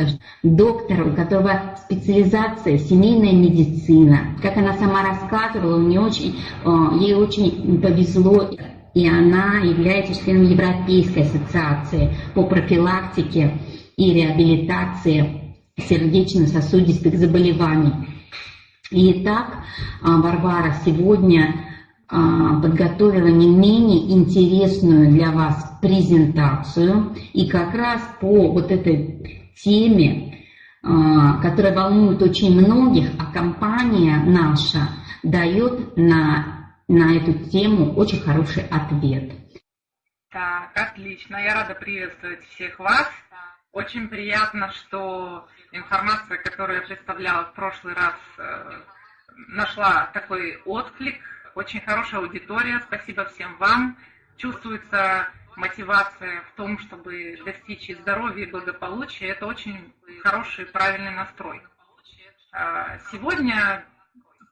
даже доктора, у которого специализация семейная медицина. Как она сама рассказывала, у нее очень, э, ей очень повезло, и она является членом Европейской ассоциации по профилактике и реабилитации сердечно-сосудистых заболеваний. Итак, Варвара сегодня а, подготовила не менее интересную для вас презентацию. И как раз по вот этой теме, а, которая волнует очень многих, а компания наша дает на, на эту тему очень хороший ответ. Так, отлично. Я рада приветствовать всех вас. Очень приятно, что информация, которую я представляла в прошлый раз, э, нашла такой отклик очень хорошая аудитория, спасибо всем вам. Чувствуется мотивация в том, чтобы достичь здоровья и благополучия. Это очень хороший, правильный настрой. А, сегодня,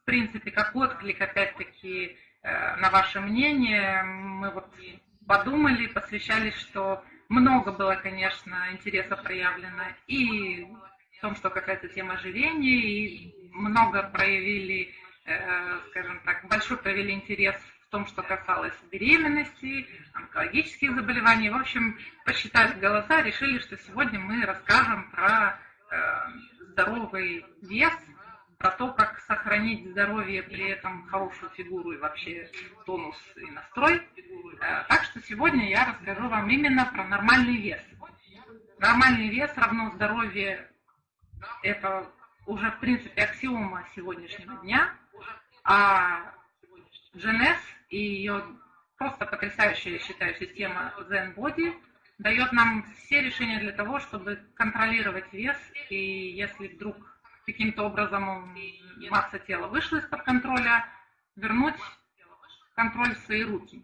в принципе, как отклик, опять-таки, э, на ваше мнение, мы вот подумали, посвящались, что много было, конечно, интереса проявлено и в том, что касается темы ожирения, и много проявили Э, скажем так, большой провели интерес в том, что касалось беременности, онкологических заболеваний. В общем, посчитав голоса, решили, что сегодня мы расскажем про э, здоровый вес, про то, как сохранить здоровье, при этом хорошую фигуру и вообще тонус и настрой. Э, так что сегодня я расскажу вам именно про нормальный вес. Нормальный вес равно здоровье – это уже, в принципе, аксиома сегодняшнего дня – а GNS и ее просто потрясающая, я считаю, система Zen Body дает нам все решения для того, чтобы контролировать вес, и если вдруг каким-то образом масса тела вышла из-под контроля, вернуть контроль в свои руки.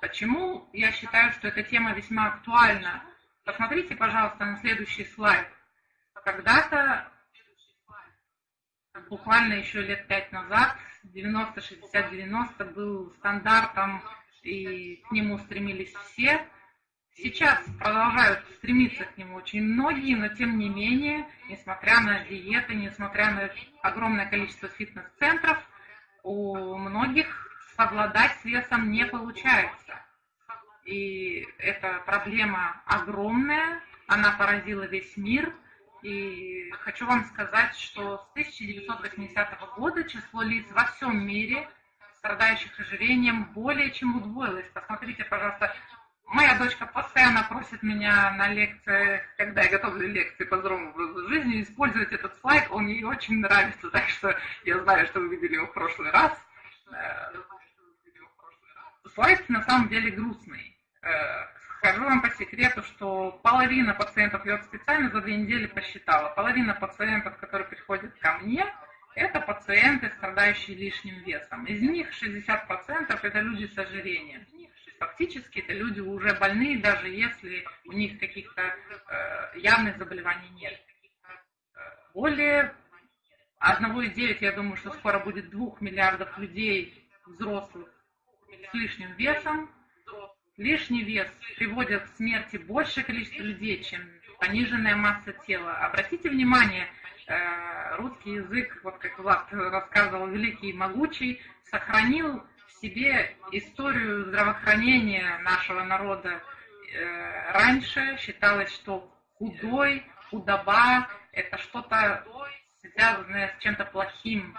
Почему я считаю, что эта тема весьма актуальна? Посмотрите, пожалуйста, на следующий слайд. Когда-то, буквально еще лет пять назад, 90-60-90 был стандартом, и к нему стремились все. Сейчас продолжают стремиться к нему очень многие, но тем не менее, несмотря на диеты, несмотря на огромное количество фитнес-центров, у многих совладать с весом не получается. И эта проблема огромная, она поразила весь мир – и хочу вам сказать, что с 1980 года число лиц во всем мире, страдающих ожирением, более чем удвоилось. Посмотрите, пожалуйста, моя дочка постоянно просит меня на лекциях, когда я готовлю лекции по здоровому образу жизни, использовать этот слайд, он ей очень нравится, так что я знаю, что вы видели его в прошлый раз. Э, слайд на самом деле грустный э, Скажу вам по секрету, что половина пациентов, я вот специально за две недели посчитала, половина пациентов, которые приходят ко мне, это пациенты, страдающие лишним весом. Из них 60% это люди с ожирением. Фактически это люди уже больные, даже если у них каких-то э, явных заболеваний нет. Более 1,9, я думаю, что скоро будет 2 миллиардов людей взрослых с лишним весом, Лишний вес приводит к смерти большее количество людей, чем пониженная масса тела. Обратите внимание, э, русский язык, вот как Влад рассказывал, великий и могучий, сохранил в себе историю здравоохранения нашего народа. Э, раньше считалось, что худой, худоба – это что-то связанное с чем-то плохим.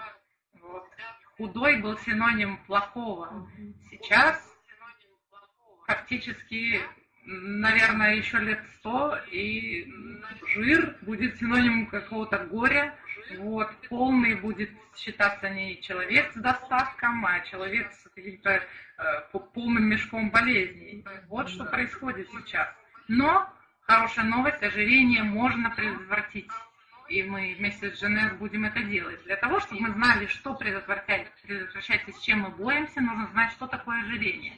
Вот. Худой был синоним плохого. Сейчас фактически, наверное, еще лет сто, и жир будет синонимом какого-то горя. Вот, полный будет считаться не человек с достатком, а человек с каким-то э, полным мешком болезней. Вот что происходит сейчас. Но хорошая новость, ожирение можно предотвратить. И мы вместе с Женес будем это делать. Для того, чтобы мы знали, что предотвращать, предотвращать и с чем мы боремся, нужно знать, что такое ожирение.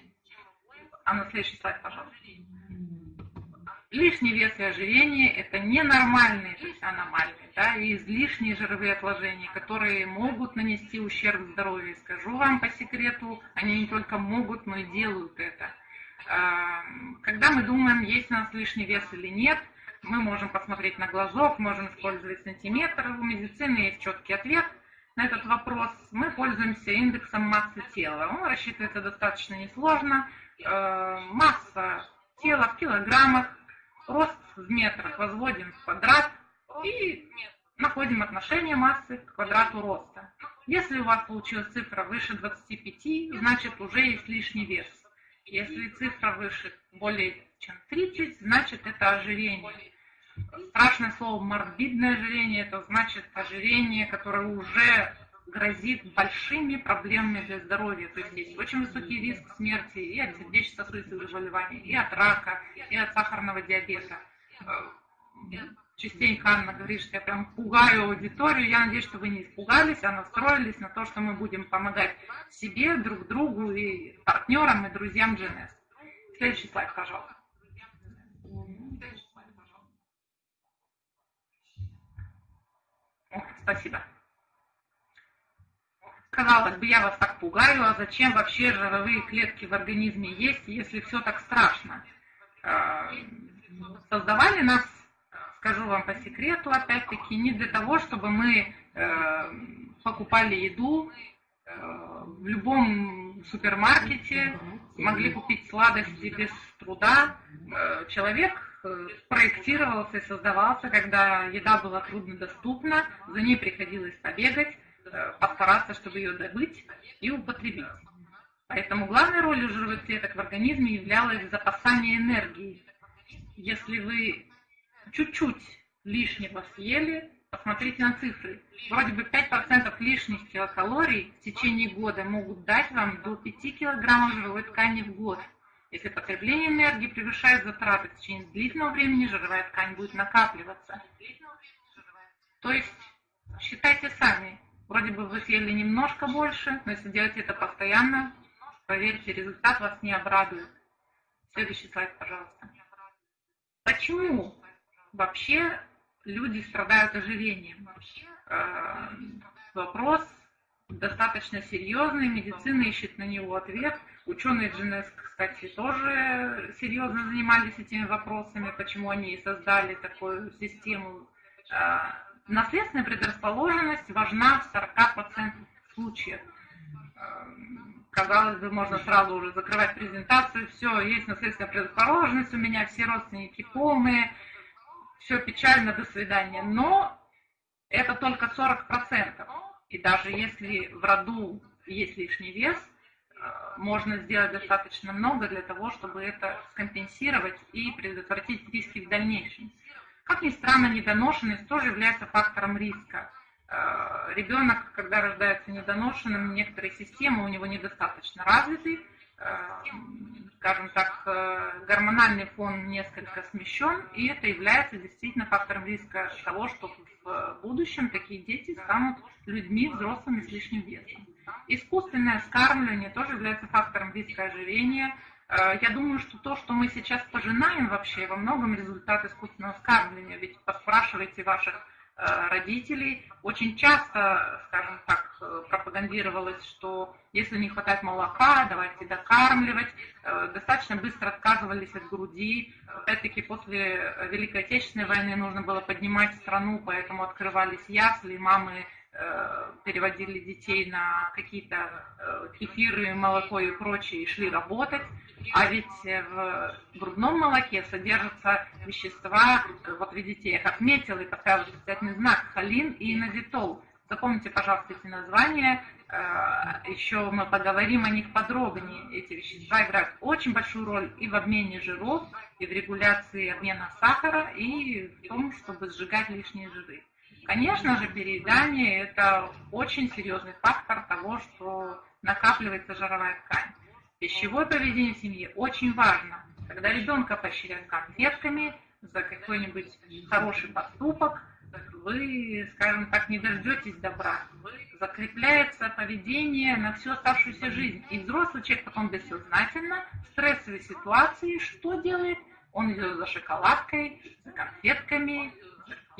А на следующий слайд, пожалуйста. Лишний вес и ожирение – это ненормальные, то есть аномальные, да, и излишние жировые отложения, которые могут нанести ущерб здоровью. Скажу вам по секрету, они не только могут, но и делают это. Когда мы думаем, есть у нас лишний вес или нет, мы можем посмотреть на глазок, можем использовать сантиметр. У медицины есть четкий ответ на этот вопрос. Мы пользуемся индексом массы тела. Он рассчитывается достаточно несложно. Э, масса тела в килограммах, рост в метрах возводим в квадрат и находим отношение массы к квадрату роста. Если у вас получилась цифра выше 25, значит уже есть лишний вес. Если цифра выше более чем 30, значит это ожирение. Страшное слово морбидное ожирение, это значит ожирение, которое уже грозит большими проблемами для здоровья. То есть есть очень высокий риск смерти и от сердечно-сосудистых заболеваний, и от рака, и от сахарного диабета. Частенько Анна говорит, что я прям пугаю аудиторию. Я надеюсь, что вы не испугались, а настроились на то, что мы будем помогать себе, друг другу и партнерам, и друзьям GNS. Следующий слайд, пожалуйста. Спасибо. Казалось бы, я вас так пугаю, а зачем вообще жировые клетки в организме есть, если все так страшно? Э, создавали нас, скажу вам по секрету, опять-таки, не для того, чтобы мы э, покупали еду э, в любом супермаркете, могли купить сладости без труда. Человек проектировался и создавался, когда еда была труднодоступна, за ней приходилось побегать, Э, постараться, чтобы ее добыть и употребить. Поэтому главной ролью жировых клеток в организме являлось запасание энергии. Если вы чуть-чуть лишнего съели, посмотрите на цифры. Вроде бы 5% лишних килокалорий в течение года могут дать вам до 5 килограммов жировой ткани в год. Если потребление энергии превышает затраты в течение длительного времени, жировая ткань будет накапливаться. То есть считайте сами, Вроде бы вы съели немножко больше, но если делаете это постоянно, поверьте, результат вас не обрадует. Следующий слайд, пожалуйста. Почему вообще люди страдают ожирением? Э, вопрос достаточно серьезный, медицина ищет на него ответ. Ученые GNS, кстати, тоже серьезно занимались этими вопросами, почему они создали такую систему э, наследственная предрасположенность важна в 40% случаев. Эм, казалось бы, можно сразу уже закрывать презентацию, все, есть наследственная предрасположенность, у меня все родственники полные, все печально, до свидания. Но это только 40%. И даже если в роду есть лишний вес, можно сделать достаточно много для того, чтобы это скомпенсировать и предотвратить риски в дальнейшем. Как ни странно, недоношенность тоже является фактором риска. Э, Ребенок, когда рождается недоношенным, некоторые системы у него недостаточно развиты, э, скажем так, э, гормональный фон несколько смещен, и это является действительно фактором риска того, что в будущем такие дети станут людьми взрослыми с лишним весом. Искусственное скармливание тоже является фактором риска ожирения, Э, я думаю, что то, что мы сейчас пожинаем вообще, во многом результат искусственного скармливания. Ведь поспрашивайте ваших э, родителей. Очень часто, скажем так, э, пропагандировалось, что если не хватает молока, давайте докармливать. Достаточно быстро отказывались от груди. Опять-таки, после Великой Отечественной войны нужно было поднимать страну, поэтому открывались ясли, мамы переводили детей на какие-то кефиры, молоко и прочее и шли работать. А ведь в грудном молоке содержатся вещества, вот видите, я их отметила и поставила специальный знак, холин и инозитол. Запомните, пожалуйста, эти названия. Э, Еще мы поговорим о них подробнее. Эти вещества играют очень большую роль и в обмене жиров, и в регуляции обмена сахара, и в том, чтобы сжигать лишние жиры. Конечно же, переедание – это очень серьезный фактор того, что накапливается жировая ткань. Пищевое поведение в семье очень важно. Когда ребенка поощряют конфетками за какой-нибудь хороший поступок, вы, скажем так, не дождетесь добра. Закрепляется поведение на всю оставшуюся жизнь. И взрослый человек потом бессознательно в стрессовой ситуации что делает? Он идет за шоколадкой, за конфетками,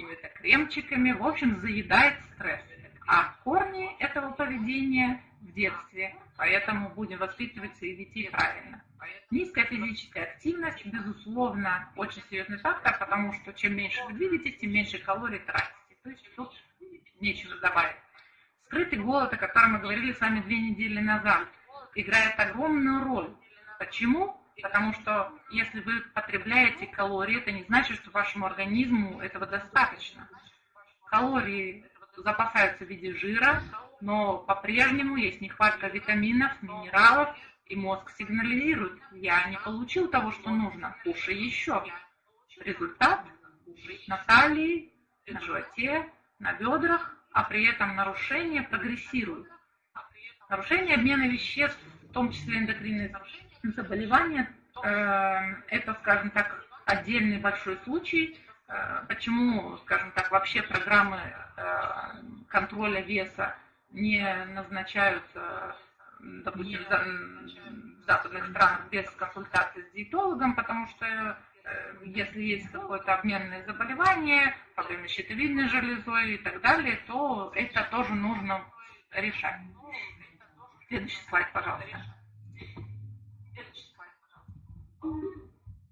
какими-то кремчиками, в общем, заедает стресс. А корни этого поведения в детстве, поэтому будем воспитывать своих детей правильно. Низкая физическая активность, безусловно, очень серьезный фактор, потому что чем меньше вы двигаетесь, тем меньше калорий тратите. То есть тут нечего добавить. Скрытый голод, о котором мы говорили с вами две недели назад, играет огромную роль. Почему? Потому что если вы потребляете калории, это не значит, что вашему организму этого достаточно. Калории запасаются в виде жира, но по-прежнему есть нехватка витаминов, минералов, и мозг сигнализирует, я не получил того, что нужно, кушай еще. Результат – на талии, на животе, на бедрах, а при этом нарушение прогрессирует. Нарушение обмена веществ, в том числе эндокринные заболевания, э, это, скажем так, отдельный большой случай. Э, почему, скажем так, вообще программы э, контроля веса не назначаются допустим, в западных странах без консультации с диетологом, потому что э, если есть какое-то обменное заболевание, проблемы с щитовидной железой и так далее, то это тоже нужно решать. Следующий слайд, пожалуйста.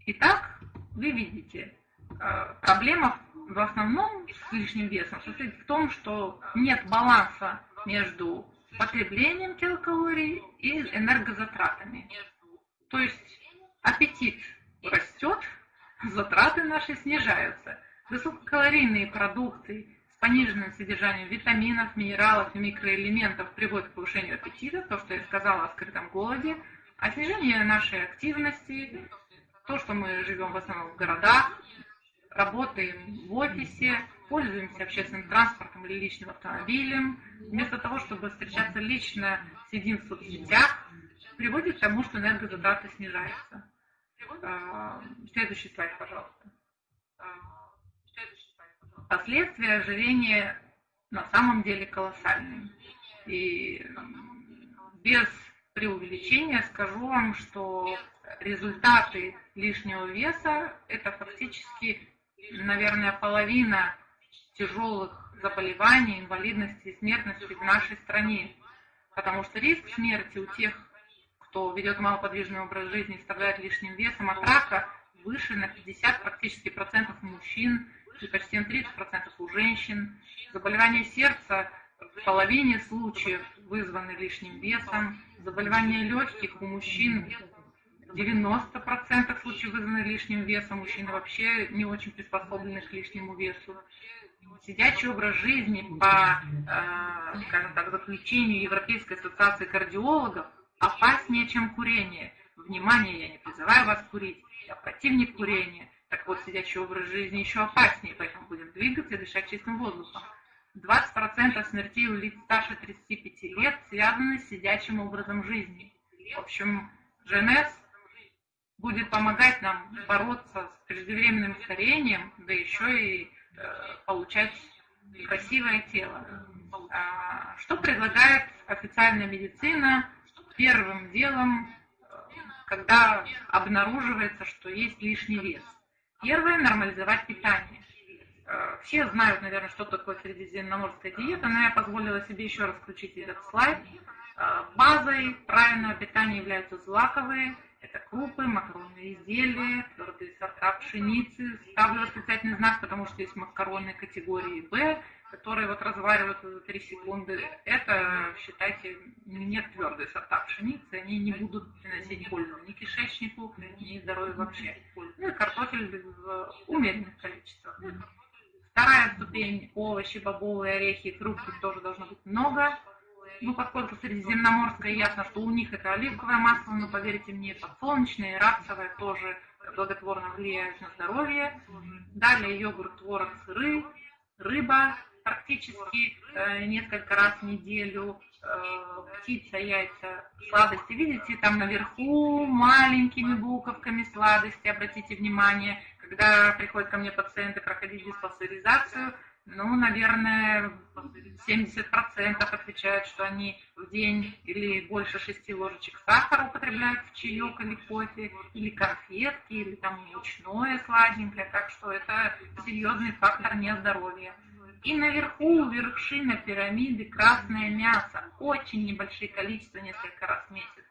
Итак, вы видите, э, проблема в основном с лишним весом состоит в том, что нет баланса между потреблением килокалорий и энергозатратами. То есть аппетит растет, затраты наши снижаются. Высококалорийные продукты с пониженным содержанием витаминов, минералов и микроэлементов приводят к повышению аппетита, то, что я сказала о скрытом голоде, а снижение нашей активности, то, что мы живем в основном в городах, работаем в офисе, пользуемся общественным транспортом или личным автомобилем, вместо того, чтобы встречаться лично, сидим в соцсетях, приводит к тому, что энергозатраты снижаются. А, следующий слайд, пожалуйста. Последствия ожирения на самом деле колоссальные. И без преувеличения скажу вам, что результаты лишнего веса – это фактически, наверное, половина тяжелых заболеваний, инвалидности и смертности в нашей стране. Потому что риск смерти у тех, кто ведет малоподвижный образ жизни и страдает лишним весом от рака, выше на 50 практически процентов мужчин и почти на 30 процентов у женщин. Заболевания сердца в половине случаев вызваны лишним весом. Заболевания легких у мужчин 90% случаев вызваны лишним весом. Мужчины вообще не очень приспособлены к лишнему весу сидячий образ жизни по, э, скажем так, заключению Европейской ассоциации кардиологов опаснее, чем курение. Внимание, я не призываю вас курить, я противник курения. Так вот, сидячий образ жизни еще опаснее, поэтому будем двигаться и дышать чистым воздухом. 20% смертей у лиц старше 35 лет связаны с сидячим образом жизни. В общем, ЖНС будет помогать нам бороться с преждевременным старением, да еще и Э, получать красивое тело. А, что предлагает официальная медицина первым делом, когда обнаруживается, что есть лишний вес? Первое – нормализовать питание. Все знают, наверное, что такое средиземноморская диета, но я позволила себе еще раз включить этот слайд. Э, базой правильного питания являются злаковые это крупы, макаронные изделия, твердые сорта пшеницы. Ставлю восклицательный знак, потому что есть макароны категории Б, которые вот разваривают за 3 секунды. Это, считайте, нет твердые сорта пшеницы, они не будут приносить пользу ни кишечнику, ни здоровью вообще. Ну и картофель в умеренных количествах. Вторая ступень – овощи, бобовые орехи, фрукты тоже должно быть много ну, поскольку средиземноморское ясно, что у них это оливковое масло, но поверьте мне, подсолнечное и рапсовое тоже благотворно влияют на здоровье. Далее йогурт, творог, сыры, рыба практически э, несколько раз в неделю, птица, яйца, сладости. Видите, там наверху маленькими буковками сладости, обратите внимание, когда приходят ко мне пациенты проходить диспансеризацию, ну, наверное, 70% отвечают, что они в день или больше 6 ложечек сахара употребляют в чаек или кофе, или конфетки, или там мучное сладенькое. Так что это серьезный фактор нездоровья. И наверху, вершина пирамиды, красное мясо. Очень небольшие количества, несколько раз в месяц.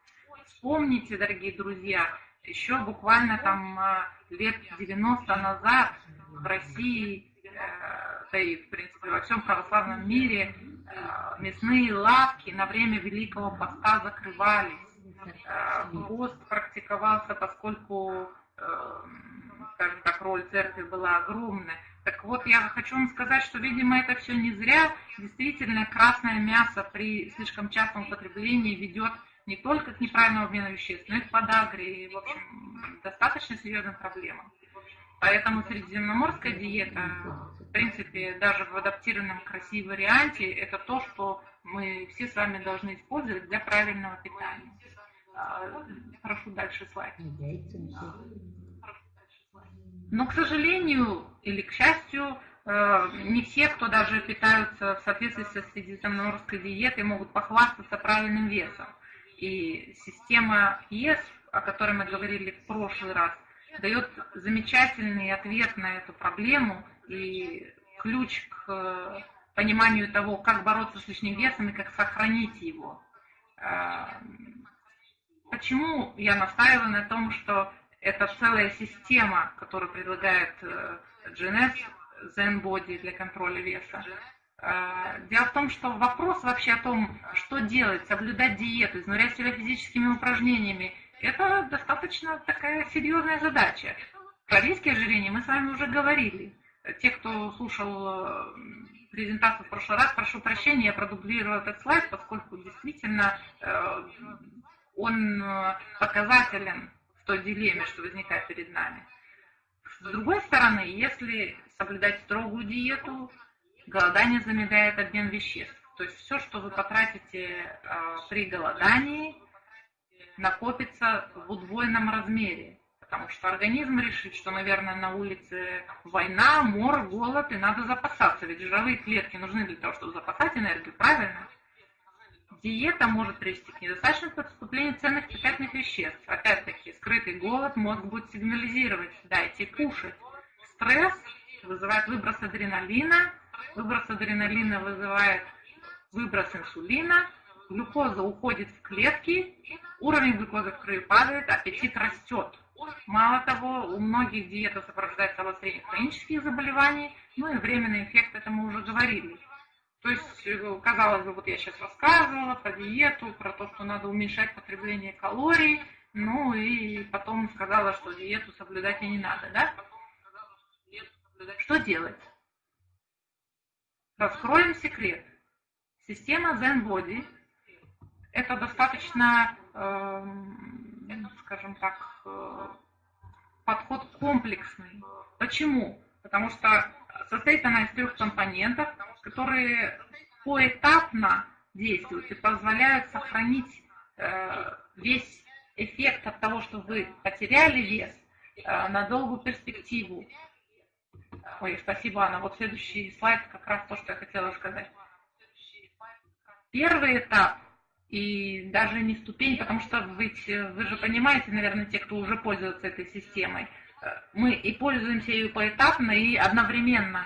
Вспомните, дорогие друзья, еще буквально там э, лет 90 назад в России, э, да и в принципе во всем православном мире, э, мясные лавки на время Великого Поста закрывались. Пост практиковался, поскольку, скажем так, роль церкви была огромная. Так вот, я хочу вам сказать, что, видимо, это все не зря. Действительно, красное мясо при слишком частом употреблении ведет не только к неправильному обмену веществ, но и к подагре, и, в общем, достаточно серьезным проблемам. Поэтому средиземноморская диета, в принципе, даже в адаптированном красивом варианте, это то, что мы все с вами должны использовать для правильного питания. А, прошу дальше слайд. Но, к сожалению или к счастью, э, не все, кто даже питаются в соответствии со средиземноморской диетой, могут похвастаться правильным весом. И система ЕС, о которой мы говорили в прошлый раз, дает замечательный ответ на эту проблему и ключ к э, пониманию того, как бороться с лишним весом и как сохранить его. Э, почему я настаиваю на том, что это целая система, которую предлагает GNS э, Zen Body для контроля веса. Э, дело в том, что вопрос вообще о том, что делать, соблюдать диету, изнурять себя физическими упражнениями, это достаточно такая серьезная задача. Про риски ожирения мы с вами уже говорили. Те, кто слушал э, презентацию в прошлый раз, прошу прощения, я продублировала этот слайд, поскольку действительно он показателен той дилемме, что возникает перед нами. С другой стороны, если соблюдать строгую диету, голодание замедляет обмен веществ. То есть все, что вы потратите э, при голодании, накопится в удвоенном размере. Потому что организм решит, что, наверное, на улице война, мор, голод, и надо запасаться. Ведь жировые клетки нужны для того, чтобы запасать энергию, правильно? Диета может привести к недостаточному поступлению ценных питательных веществ. Опять-таки, скрытый голод мозг будет сигнализировать, дайте кушать. Стресс вызывает выброс адреналина, выброс адреналина вызывает выброс инсулина, глюкоза уходит в клетки, уровень глюкозы в крови падает, аппетит растет. Мало того, у многих диета сопровождается обострением хронических заболеваний, ну и временный эффект, это мы уже говорили. То есть, э, казалось бы, вот я сейчас рассказывала про диету, про то, что надо уменьшать потребление калорий, ну и потом сказала, что диету соблюдать и не надо, да? Что делать? Раскроем секрет. Система Zen Body – это достаточно, э, скажем так, э, подход комплексный. Почему? Потому что состоит она из трех компонентов, которые поэтапно действуют и позволяют сохранить э, весь эффект от того, что вы потеряли вес э, на долгую перспективу. Ой, спасибо, Анна. Вот следующий слайд как раз то, что я хотела сказать. Первый этап и даже не ступень, потому что вы, вы же понимаете, наверное, те, кто уже пользуется этой системой, мы и пользуемся ее поэтапно и одновременно.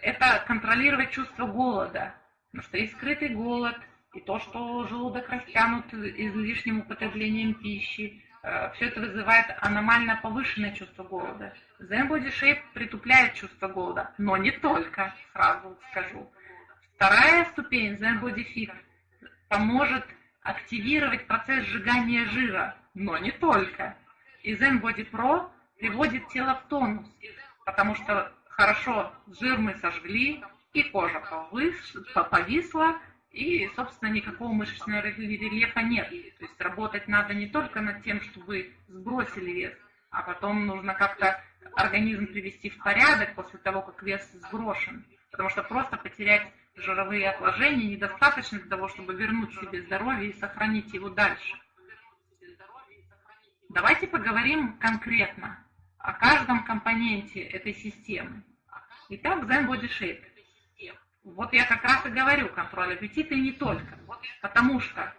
Это контролировать чувство голода, потому что есть скрытый голод, и то, что желудок растянут излишним употреблением пищи, э, все это вызывает аномально повышенное чувство голода. Zen Body Shape притупляет чувство голода, но не только, сразу скажу. Вторая ступень Zen Body Fit поможет активировать процесс сжигания жира, но не только. И Zen Body Pro приводит тело в тонус, потому что хорошо жир мы сожгли, и кожа повисла, и, собственно, никакого мышечного рельефа нет. То есть работать надо не только над тем, чтобы сбросили вес, а потом нужно как-то организм привести в порядок после того, как вес сброшен. Потому что просто потерять жировые отложения недостаточно для того, чтобы вернуть себе здоровье и сохранить его дальше. Давайте поговорим конкретно о каждом компоненте этой системы. Итак, Body Shape. Вот я как раз и говорю, контроль аппетита и не только. Потому что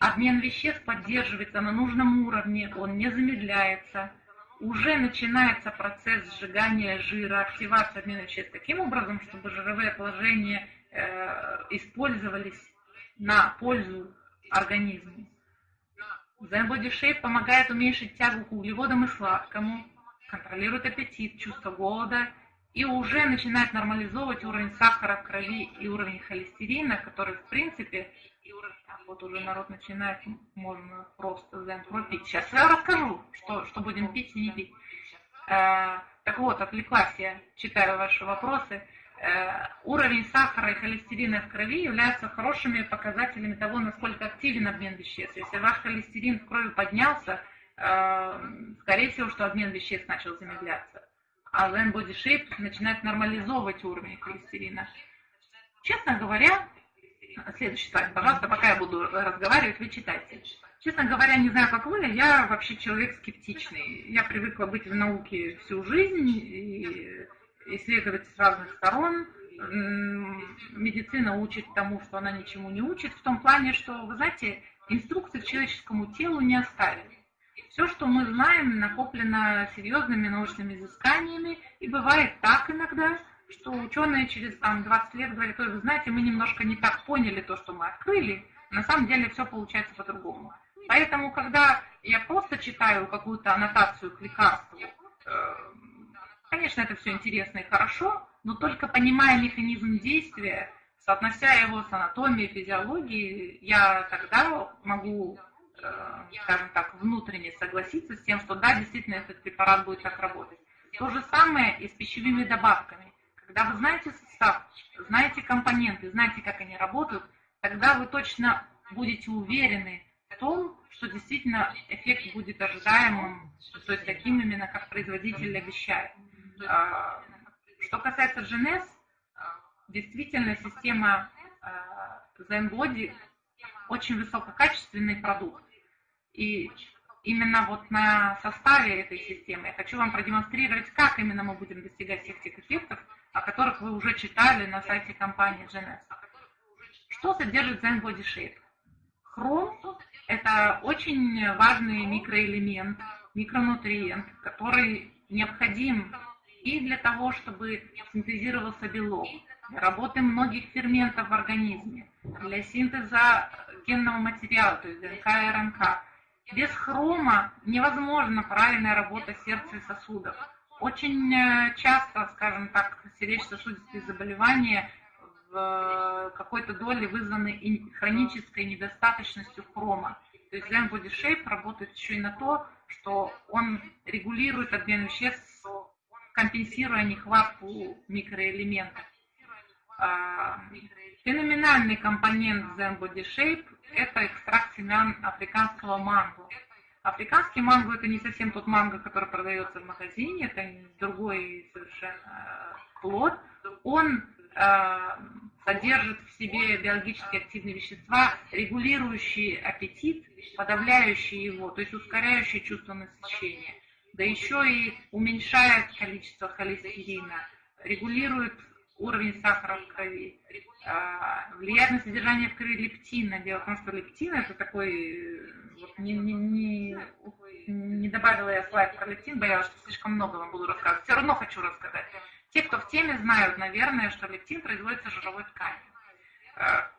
обмен веществ поддерживается на нужном уровне, он не замедляется. уже начинается процесс сжигания жира, активация обмена веществ таким образом, чтобы жировые отложения э, использовались на пользу организму. Zen Body Shape помогает уменьшить тягу к углеводам и сладкому, контролирует аппетит, чувство голода и уже начинает нормализовывать уровень сахара в крови и уровень холестерина, который в принципе, вот уже народ начинает, можно просто пропить. Сейчас я расскажу, что, что будем пить и не пить. Э, так вот, отвлеклась я, читаю ваши вопросы. Э, уровень сахара и холестерина в крови являются хорошими показателями того, насколько активен обмен веществ. Если ваш холестерин в крови поднялся, э, скорее всего, что обмен веществ начал замедляться. А Zen Body Shape начинает нормализовывать уровень холестерина. Честно говоря, следующий слайд, пожалуйста, пока я буду разговаривать, вы читайте. Честно говоря, не знаю, как вы, я вообще человек скептичный. Я привыкла быть в науке всю жизнь и исследовать с разных сторон. Медицина учит тому, что она ничему не учит, в том плане, что, вы знаете, инструкции к человеческому телу не оставили. Все, что мы знаем, накоплено серьезными научными изысканиями, и бывает так иногда, что ученые через там, 20 лет говорят, вы знаете, мы немножко не так поняли то, что мы открыли, на самом деле все получается по-другому. Поэтому, когда я просто читаю какую-то аннотацию к лекарству, э, Конечно, это все интересно и хорошо, но только понимая механизм действия, соотнося его с анатомией, физиологией, я тогда могу, скажем так, внутренне согласиться с тем, что да, действительно этот препарат будет так работать. То же самое и с пищевыми добавками. Когда вы знаете состав, знаете компоненты, знаете, как они работают, тогда вы точно будете уверены в том, что действительно эффект будет ожидаемым, то есть таким именно, как производитель обещает. А, что касается GNS, действительно система ZenBody очень высококачественный продукт. И именно вот на составе этой системы я хочу вам продемонстрировать, как именно мы будем достигать всех тех эффектов, о которых вы уже читали на сайте компании GNS. Что содержит ZenBody Shape? Хром – это очень важный микроэлемент, микронутриент, который необходим и для того, чтобы синтезировался белок, для работы многих ферментов в организме, для синтеза генного материала, то есть ДНК и РНК. Без хрома невозможна правильная работа сердца и сосудов. Очень э, часто, скажем так, сердечно-сосудистые заболевания в какой-то доле вызваны хронической недостаточностью хрома. То есть Zen Body Shape работает еще и на то, что он регулирует обмен веществ компенсируя нехватку микроэлементов. Феноменальный компонент Zen Body Shape – это экстракт семян африканского манго. Африканский манго – это не совсем тот манго, который продается в магазине, это другой совершенно плод. Он э, содержит в себе биологически активные вещества, регулирующие аппетит, подавляющие его, то есть ускоряющие чувство насыщения да еще и уменьшает количество холестерина, регулирует уровень сахара в крови, а, влияет на содержание в крови лептина. Дело в том, что лептин это такой, вот не, не, не, не добавила я слайд про лептин, боялась, что слишком много вам буду рассказывать. Все равно хочу рассказать. Те, кто в теме, знают, наверное, что лептин производится жировой тканью. А,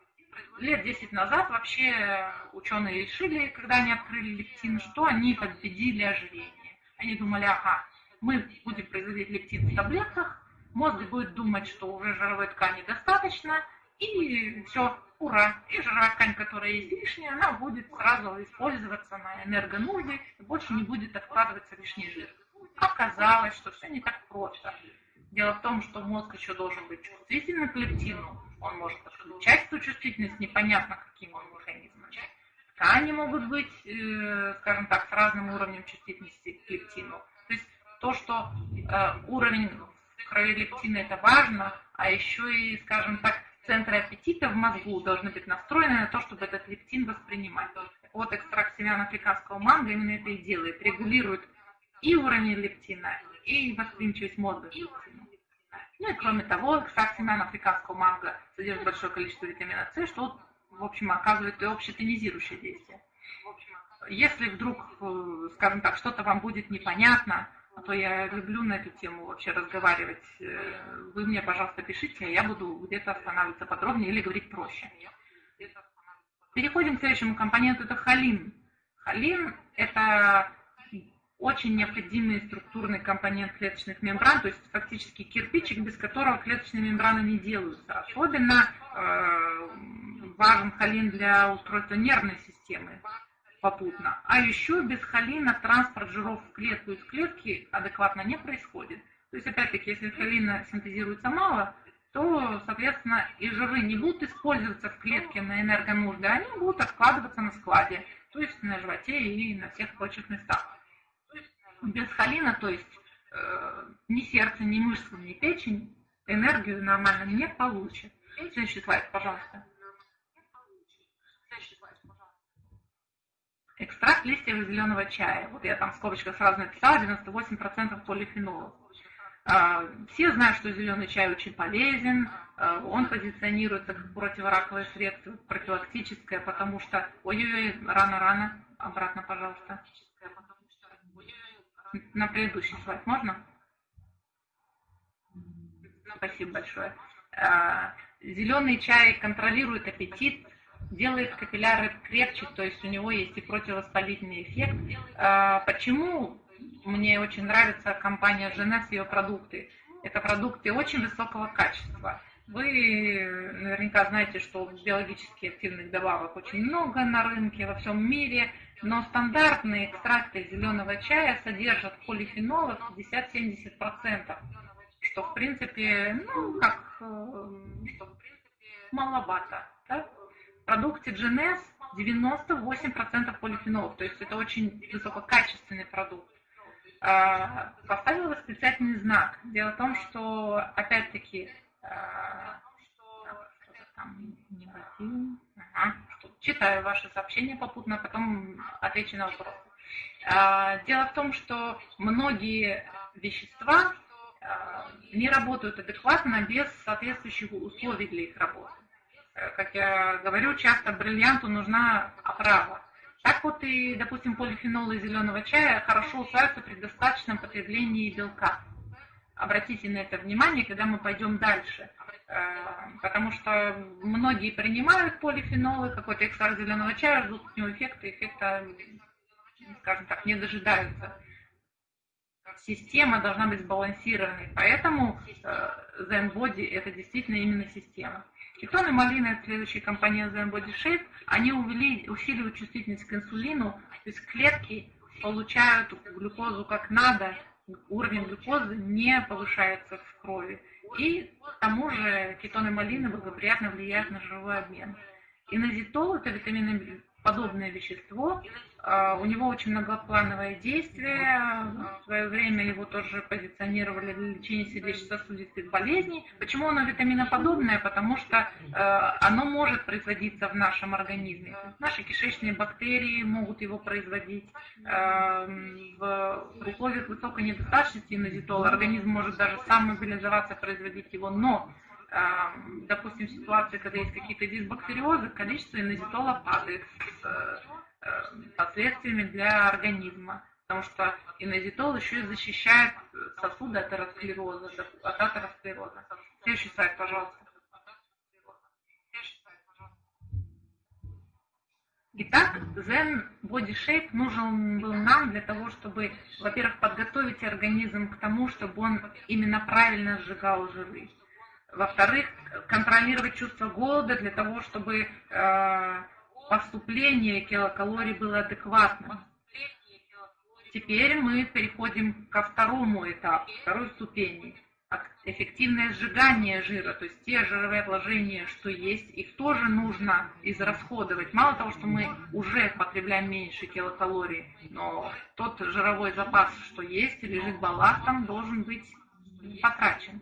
лет 10 назад вообще ученые решили, когда они открыли лептин, что они победили ожирение. Они думали, ага, мы будем производить лептин в таблетках, мозг будет думать, что уже жировой ткани достаточно, и все, ура. И жировая ткань, которая есть лишняя, она будет сразу использоваться на энергонужды, и больше не будет откладываться лишний жир. Оказалось, что все не так просто. Дело в том, что мозг еще должен быть чувствительным к лептину. Он может отключать эту чувствительность непонятно каким он механизмом. Ткани могут быть, э, скажем так, с разным уровнем чувствительности к лептину. То есть то, что э, уровень крови лептина это важно, а еще и, скажем так, центры аппетита в мозгу должны быть настроены на то, чтобы этот лептин воспринимать. Вот экстракт семян африканского манго именно это и делает, регулирует и уровень лептина, и восприимчивость мозга к лептину. Ну и кроме того, экстракт семян африканского манго содержит большое количество витамина С, что в общем, оказывает и общетонизирующее действие. если вдруг, э, скажем так, что-то вам будет непонятно, а то я люблю на эту тему вообще разговаривать, э, вы мне, пожалуйста, пишите, а я буду где-то останавливаться подробнее или говорить проще. Переходим к следующему компоненту, это холин. Холин – это очень необходимый структурный компонент клеточных мембран, то есть фактически кирпичик, без которого клеточные мембраны не делаются. Особенно э, важен холин для устройства нервной системы попутно. А еще без холина транспорт жиров в клетку из клетки адекватно не происходит. То есть, опять-таки, если холина синтезируется мало, то, соответственно, и жиры не будут использоваться в клетке на энергонужды, они будут откладываться на складе, то есть на животе и на всех прочих местах без холина, то есть э, ни сердце, ни мышцы, ни печень энергию нормально не получит. Следующий слайд, пожалуйста. Экстракт листьев зеленого чая. Вот я там в скобочках сразу написала, 98% полифенолов. Э, все знают, что зеленый чай очень полезен, э, он позиционируется как противораковое средство, профилактическое, потому что... Ой-ой-ой, рано-рано, обратно, пожалуйста. На предыдущий слайд можно? Спасибо большое. А, Зеленый чай контролирует аппетит, делает капилляры крепче, то есть у него есть и противовоспалительный эффект. А, почему мне очень нравится компания Женес и ее продукты? Это продукты очень высокого качества. Вы наверняка знаете, что биологически активных добавок очень много на рынке во всем мире – но стандартные экстракты зеленого чая содержат полифенолов 50-70%, что в принципе, ну, как, что в принципе маловато. Да? Продукте GNS 98% полифенолов, то есть это очень высококачественный продукт. А, поставила восклицательный знак. Дело в том, что, опять-таки, а, там. Ага читаю ваши сообщения попутно, а потом отвечу на вопросы. А, дело в том, что многие вещества не работают адекватно без соответствующих условий для их работы. Как я говорю, часто бриллианту нужна оправа. Так вот и, допустим, полифенолы зеленого чая хорошо усваиваются при достаточном потреблении белка. Обратите на это внимание, когда мы пойдем дальше. Э, потому что многие принимают полифенолы, какой-то экстракт зеленого чая, ждут от него эффекта, эффекта, скажем так, не дожидаются. Система должна быть сбалансированной, поэтому э, Zen Body это действительно именно система. Кетон и малина, это следующая компания Zen Body Shape, они увели, усиливают чувствительность к инсулину, то есть клетки получают глюкозу как надо, уровень глюкозы не повышается в крови. И к тому же кетоны малины благоприятно влияют на жировой обмен. Инозитол – это витаминоподобное вещество, а, у него очень многоплановое действие. В свое время его тоже позиционировали для лечения сердечно-сосудистых болезней. Почему оно витаминоподобное? Потому что э, оно может производиться в нашем организме. Наши кишечные бактерии могут его производить. В условиях высокой недостаточности инозитола организм может даже сам мобилизоваться, производить его. Но допустим, в ситуации, когда есть какие-то дисбактериозы, количество инозитола падает с Э, последствиями для организма, потому что инозитол еще и защищает сосуды от атеросклероза, от атеросклероза. Следующий слайд, пожалуйста. Итак, Zen Body Shape нужен был нам для того, чтобы, во-первых, подготовить организм к тому, чтобы он именно правильно сжигал жиры. Во-вторых, контролировать чувство голода для того, чтобы э, поступление килокалорий было адекватным. Теперь мы переходим ко второму этапу, второй ступени. Эффективное сжигание жира, то есть те жировые отложения, что есть, их тоже нужно израсходовать. Мало того, что мы уже потребляем меньше килокалорий, но тот жировой запас, что есть, лежит балластом, должен быть потрачен.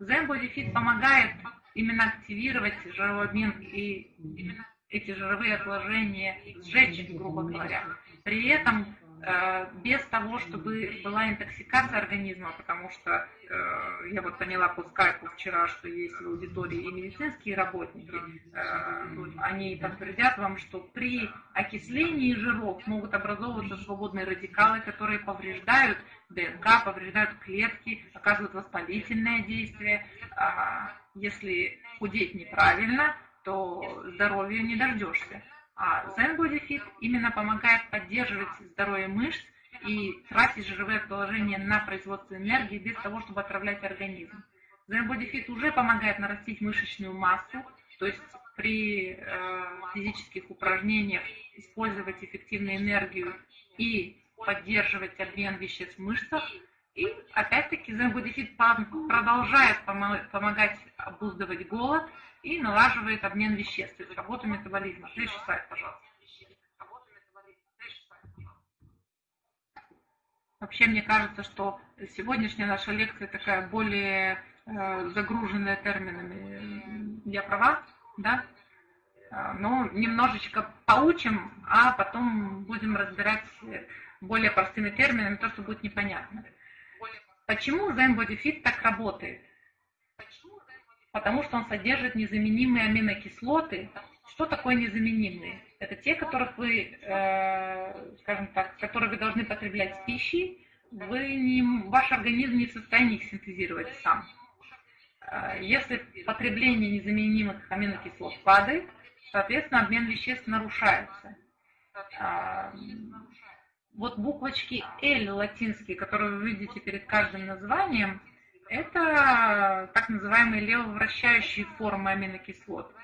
Zen Body Fit помогает именно активировать жировой обмен и именно эти жировые отложения сжечь, грубо говоря. При этом э, без того, чтобы была интоксикация организма, потому что э, я вот поняла по скайпу вчера, что есть в аудитории и медицинские работники, э, они подтвердят вам, что при окислении жиров могут образовываться свободные радикалы, которые повреждают ДНК, повреждают клетки, оказывают воспалительное действие. А если худеть неправильно, то здоровья не дождешься. А Zen Body Fit именно помогает поддерживать здоровье мышц и тратить жировое положение на производство энергии без того, чтобы отравлять организм. Zen Body Fit уже помогает нарастить мышечную массу, то есть при э, физических упражнениях использовать эффективную энергию и поддерживать обмен веществ в мышцах. И опять-таки Fit продолжает помогать обуздывать голод и налаживает обмен веществ, то есть работу метаболизма. Следующий слайд, пожалуйста. Вообще, мне кажется, что сегодняшняя наша лекция такая более э, загруженная терминами. Я права? Да? Но немножечко поучим, а потом будем разбирать более простыми терминами то, что будет непонятно. Почему Zen Body Fit так работает? потому что он содержит незаменимые аминокислоты. Что такое незаменимые? Это те, которых вы, э, скажем так, которые вы должны потреблять в пище, вы не, ваш организм не в состоянии их синтезировать сам. Э, если потребление незаменимых аминокислот падает, соответственно, обмен веществ нарушается. Вот буквочки L латинские, которые вы видите перед каждым названием, это так называемые левовращающие формы аминокислот.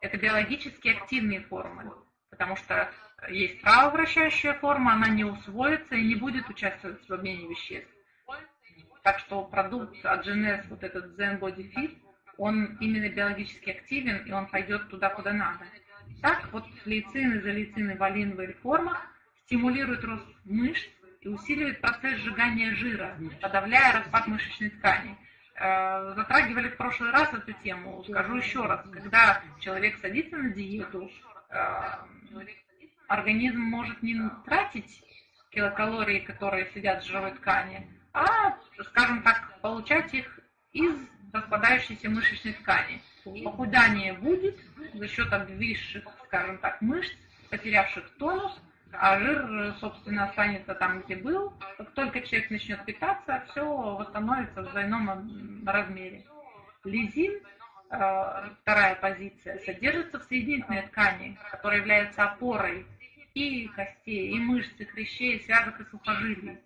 Это биологически активные формы, потому что есть правовращающая форма, она не усвоится и не будет участвовать в обмене веществ. Так что продукт от GNS, вот этот Zen Body Fit, он именно биологически активен, и он пойдет туда, куда надо. Так вот лейцин, изолейцин и валин в формах стимулируют рост мышц, и усиливает процесс сжигания жира, подавляя распад мышечной ткани. Э, затрагивали в прошлый раз эту тему. Скажу еще раз, когда человек садится на диету, э, организм может не тратить килокалории, которые сидят в жировой ткани, а, скажем так, получать их из распадающейся мышечной ткани. Похудание будет за счет обвисших, скажем так, мышц, потерявших тонус, а жир, собственно, останется там, где был. Как только человек начнет питаться, все восстановится в двойном размере. Лизин, э, вторая позиция, содержится в соединительной ткани, которая является опорой и костей, и мышц, и хрящей, и связок, и сухожилий.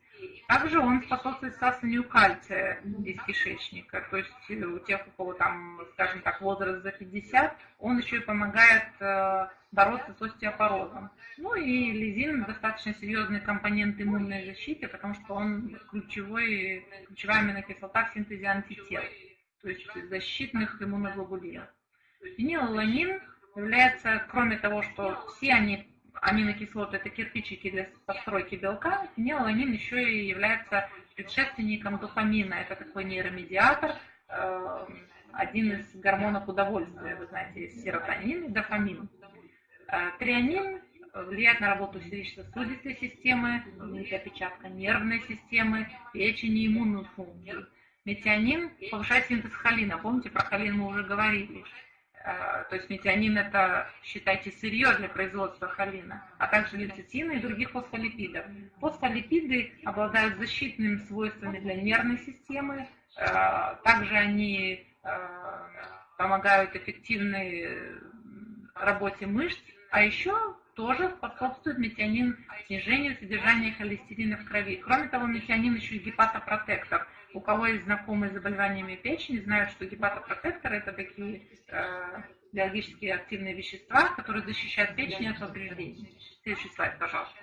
Также он способствует всасыванию кальция из кишечника. То есть у тех, у кого там, скажем так, возраст за 50, он еще и помогает э, бороться с остеопорозом. Ну и лизин достаточно серьезный компонент иммунной защиты, потому что он ключевой, ключевая аминокислота в синтезе антител, то есть защитных иммуноглобулинов. Фенилаланин является, кроме того, что все они аминокислоты это кирпичики для постройки белка, фенилаланин еще и является предшественником дофамина. Это такой нейромедиатор, э, один из гормонов удовольствия. Вы знаете, есть серотонин и дофамин. Э, трианин влияет на работу сердечно-сосудистой системы, опечатка нервной системы, печени, иммунную функцию. Метионин повышает синтез холина. Помните, про холин мы уже говорили. Э, то есть метионин это, считайте, сырье для производства холина, а также лецитина и других фосфолипидов. Фосфолипиды обладают защитными свойствами для нервной системы, э, также они помогают эффективной работе мышц, а еще тоже способствует метионин снижению содержания холестерина в крови. Кроме того, метионин еще и гепатопротектор. У кого есть знакомые с заболеваниями печени, знают, что гепатопротекторы это такие э, биологически активные вещества, которые защищают печень от повреждений. Следующий слайд, пожалуйста.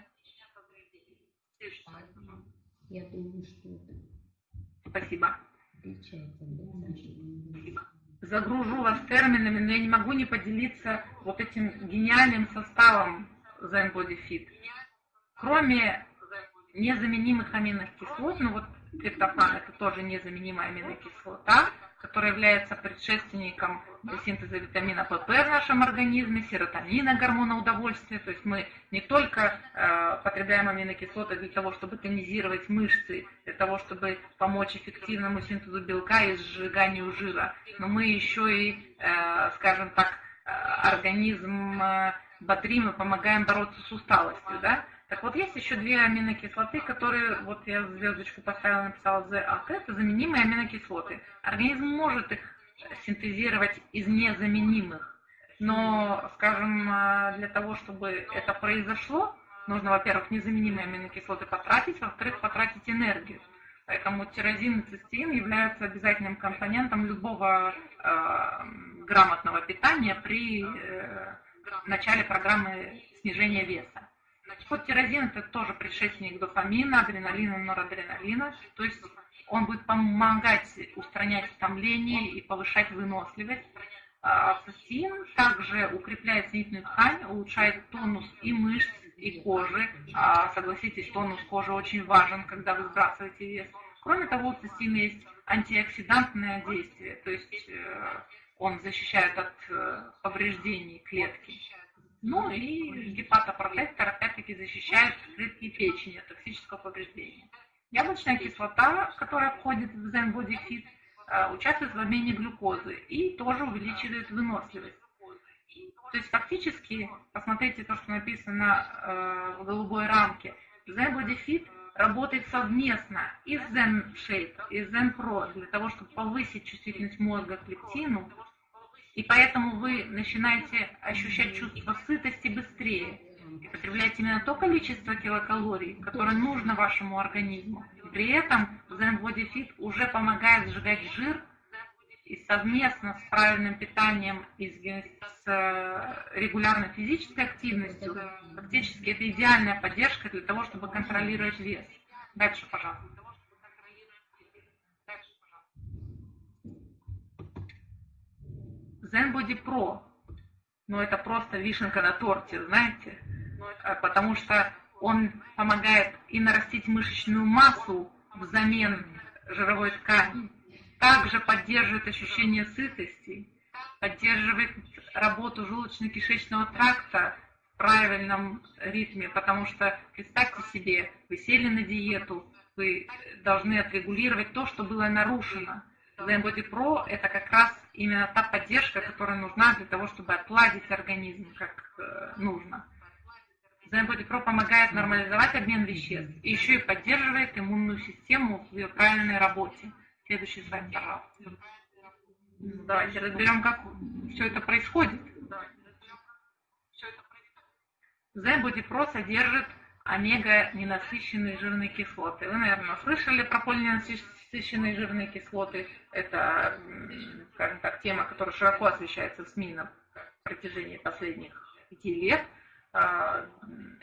Я думаю, что. Спасибо. Спасибо загружу вас терминами, но я не могу не поделиться вот этим гениальным составом Zen Body Fit. Кроме незаменимых аминных кислот, ну вот триптофан это тоже незаменимая аминокислота, который является предшественником синтеза витамина ПП в нашем организме, серотонина, гормона удовольствия. То есть мы не только э, потребляем аминокислоты для того, чтобы тонизировать мышцы, для того, чтобы помочь эффективному синтезу белка и сжиганию жира, но мы еще и, э, скажем так, э, организм э, бодрим и помогаем бороться с усталостью. Да? Так вот, есть еще две аминокислоты, которые, вот я звездочку поставила, написала ZAT, это заменимые аминокислоты. Организм может их синтезировать из незаменимых, но, скажем, э, для того, чтобы это произошло, нужно, во-первых, незаменимые аминокислоты потратить, во-вторых, потратить энергию. Поэтому тирозин и цистеин являются обязательным компонентом любого э, грамотного питания при э, начале программы снижения веса. Значит, тирозин это тоже предшественник дофамина, адреналина, норадреналина. То есть он будет помогать устранять утомление и повышать выносливость. А цистеин также укрепляет соединительную ткань, улучшает тонус и мышц, и кожи. А, согласитесь, тонус кожи очень важен, когда вы сбрасываете вес. Кроме того, у цистеина есть антиоксидантное действие, то есть э, он защищает от э, повреждений клетки. Ну и гепатопротектор опять-таки защищает клетки печени от токсического повреждения. Яблочная кислота, которая входит в Zen э, участвует в обмене глюкозы и тоже увеличивает выносливость. То есть фактически, посмотрите то, что написано э, в голубой рамке, Zen работает совместно и с Zen Shape, и с Zen Pro для того, чтобы повысить чувствительность мозга к лептину, и поэтому вы начинаете ощущать чувство сытости быстрее и потребляете именно то количество килокалорий, которое нужно вашему организму. При этом Zen Body Fit уже помогает сжигать жир и совместно с правильным питанием и с э, регулярной физической активностью, фактически это идеальная поддержка для того, чтобы контролировать вес. Дальше, пожалуйста. Zen Body Pro, ну это просто вишенка на торте, знаете, э, потому что он помогает и нарастить мышечную массу взамен жировой ткани, также поддерживает ощущение сытости, поддерживает работу желудочно-кишечного тракта в правильном ритме, потому что представьте себе, вы сели на диету, вы должны отрегулировать то, что было нарушено. Zen Body Pro – это как раз именно та поддержка, которая нужна для того, чтобы отладить организм как э, нужно. Zen Body Pro помогает нормализовать обмен веществ и еще и поддерживает иммунную систему в ее правильной работе. Следующий слайд, пожалуйста. Давайте разберем, как все это происходит. Zen Body Pro содержит омега-ненасыщенные жирные кислоты. Вы, наверное, слышали про полиненасыщенные жирные кислоты. Это, скажем так, тема, которая широко освещается в СМИ на протяжении последних пяти лет. А,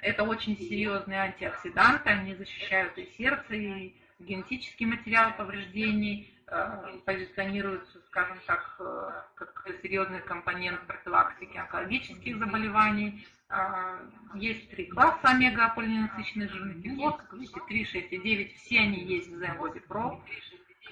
это очень серьезные антиоксиданты, они защищают и сердце, и генетический материал повреждений, позиционируются, скажем так, э, как серьезный компонент профилактики онкологических заболеваний, а, есть три класса омега-полиненасыщенных жирных кислот, как видите, 3, 6 и 9, все они есть в Zenbody Pro.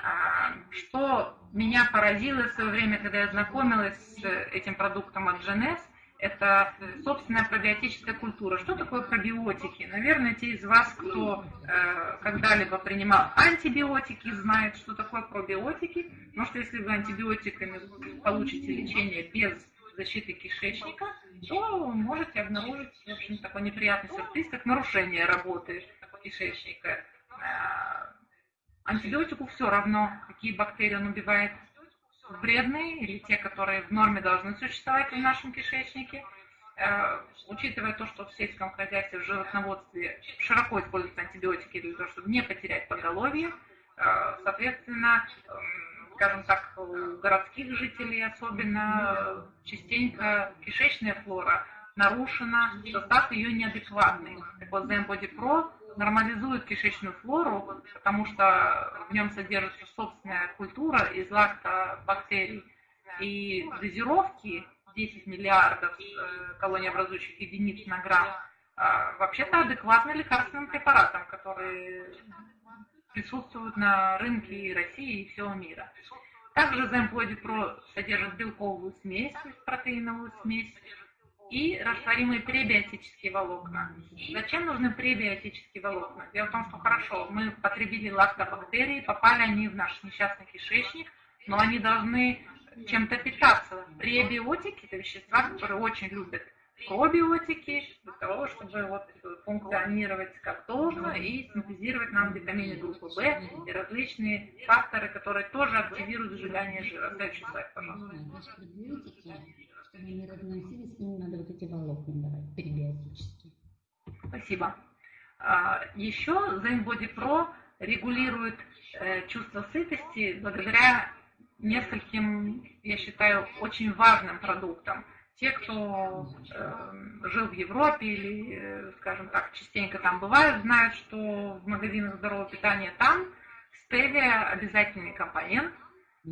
А, что меня поразило в свое время, когда я знакомилась с этим продуктом от GNS, это собственная пробиотическая культура. Что такое пробиотики? Наверное, те из вас, кто э, когда-либо принимал антибиотики, знают, что такое пробиотики. Может, если вы антибиотиками получите лечение без защиты кишечника, то можете обнаружить, в общем, такой неприятный сюрприз, как нарушение работы кишечника. А, антибиотику все равно, какие бактерии он убивает, вредные или те, которые в норме должны существовать в нашем кишечнике. А, учитывая то, что в сельском хозяйстве, в животноводстве широко используются антибиотики для того, чтобы не потерять поголовье, а, соответственно, скажем так, у городских жителей особенно частенько кишечная флора нарушена, состав ее неадекватный. Так вот, Zen Pro нормализует кишечную флору, потому что в нем содержится собственная культура из лактобактерий. И дозировки 10 миллиардов э, колониобразующих единиц на грамм а, вообще-то адекватны лекарственным препаратам, которые присутствуют на рынке России и всего мира. Также Zenbody Pro содержит белковую смесь, протеиновую смесь, и растворимые пребиотические волокна. Зачем нужны пребиотические волокна? Дело в том, что хорошо, мы потребили лактобактерии, попали они в наш несчастный кишечник, но они должны чем-то питаться. Пребиотики – это вещества, которые очень любят пробиотики для того, чтобы вот функционировать как должно и синтезировать нам витамины группы В и различные факторы, которые тоже активируют сжигание жира. Следующий слайд, пожалуйста. Чтобы они разносились, им надо вот эти волокна давать, перебиотические. Спасибо. А, Еще Zen Pro регулирует э, чувство сытости благодаря нескольким, я считаю, очень важным продуктам – те, кто э, жил в Европе или, э, скажем так, частенько там бывают, знают, что в магазинах здорового питания там стевия обязательный компонент,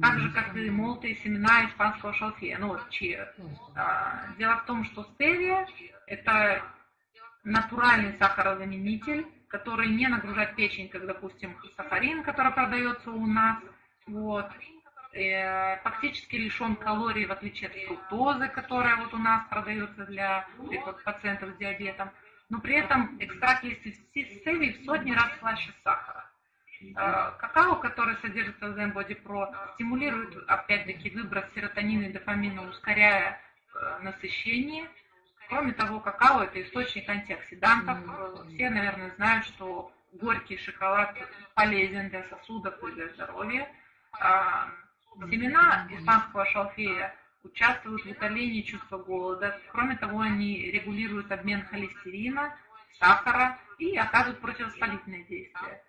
так же, как и молотые семена испанского шалфея, ну вот чия. А, дело в том, что стевия – это натуральный сахарозаменитель, который не нагружает печень, как, допустим, сахарин, который продается у нас. Вот. Э, фактически лишен калорий, в отличие от фруктозы, которая вот у нас продается для пациентов с диабетом. Но при этом экстракт листьев стевии в сотни раз слаще сахара. Э, какао, который содержится в Zen Pro, стимулирует, опять-таки, выброс серотонина и дофамина, ускоряя э, насыщение. Кроме того, какао – это источник антиоксидантов. Все, наверное, знают, что горький шоколад полезен для сосудов и для здоровья. Семена испанского шалфея участвуют в утолении чувства голода. Кроме того, они регулируют обмен холестерина, сахара и оказывают противовоспалительное действие.